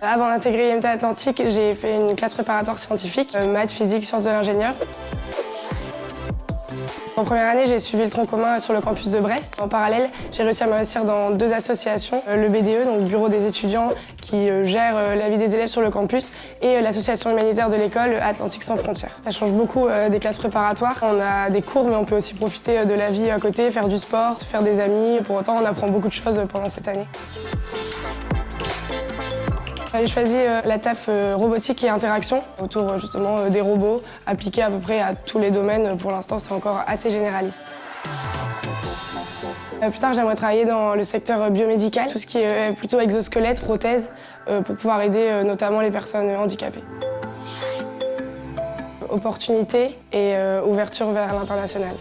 Avant d'intégrer IMT Atlantique, j'ai fait une classe préparatoire scientifique, euh, maths, physique, sciences de l'ingénieur. En première année, j'ai suivi le tronc commun sur le campus de Brest. En parallèle, j'ai réussi à m'investir dans deux associations, euh, le BDE, donc le Bureau des étudiants qui euh, gère la vie des élèves sur le campus, et l'association humanitaire de l'école Atlantique sans frontières. Ça change beaucoup des classes préparatoires. On a des cours, mais on peut aussi profiter de la vie à côté, faire du sport, faire des amis. Pour autant, on apprend beaucoup de choses pendant cette année. J'ai choisi euh, la TAF euh, robotique et interaction autour euh, justement des robots appliqués à peu près à tous les domaines. Pour l'instant, c'est encore assez généraliste. Plus tard, j'aimerais travailler dans le secteur biomédical, tout ce qui est plutôt exosquelette, prothèse, pour pouvoir aider notamment les personnes handicapées. Opportunité et ouverture vers l'international.